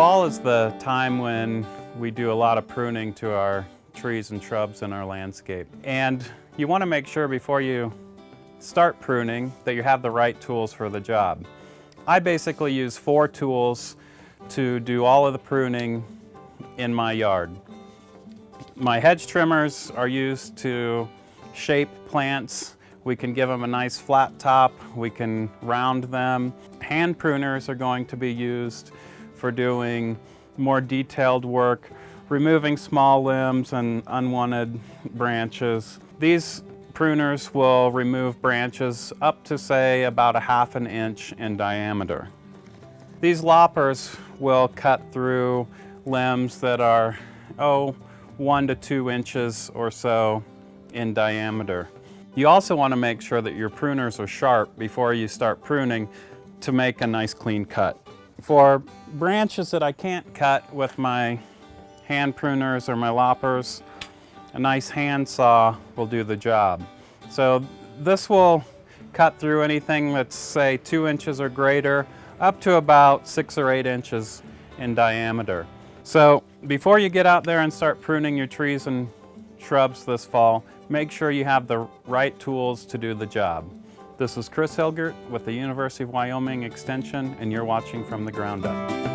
Fall is the time when we do a lot of pruning to our trees and shrubs in our landscape. And you want to make sure before you start pruning that you have the right tools for the job. I basically use four tools to do all of the pruning in my yard. My hedge trimmers are used to shape plants. We can give them a nice flat top. We can round them. Hand pruners are going to be used for doing more detailed work, removing small limbs and unwanted branches. These pruners will remove branches up to say about a half an inch in diameter. These loppers will cut through limbs that are, oh, one to two inches or so in diameter. You also want to make sure that your pruners are sharp before you start pruning to make a nice clean cut. For branches that I can't cut with my hand pruners or my loppers, a nice hand saw will do the job. So this will cut through anything that's say two inches or greater up to about six or eight inches in diameter. So before you get out there and start pruning your trees and shrubs this fall, make sure you have the right tools to do the job. This is Chris Hilgert with the University of Wyoming Extension, and you're watching From the Ground Up.